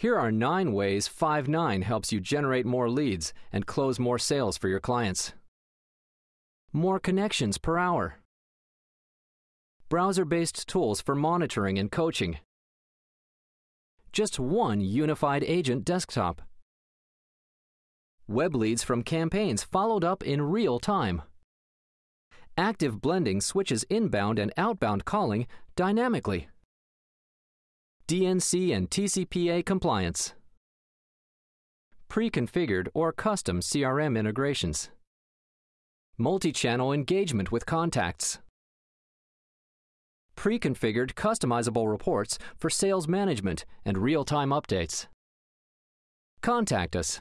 Here are nine ways Five9 helps you generate more leads and close more sales for your clients. More connections per hour. Browser based tools for monitoring and coaching. Just one unified agent desktop. Web leads from campaigns followed up in real time. Active blending switches inbound and outbound calling dynamically. DNC and TCPA compliance. Pre-configured or custom CRM integrations. Multi-channel engagement with contacts. Pre-configured customizable reports for sales management and real-time updates. Contact us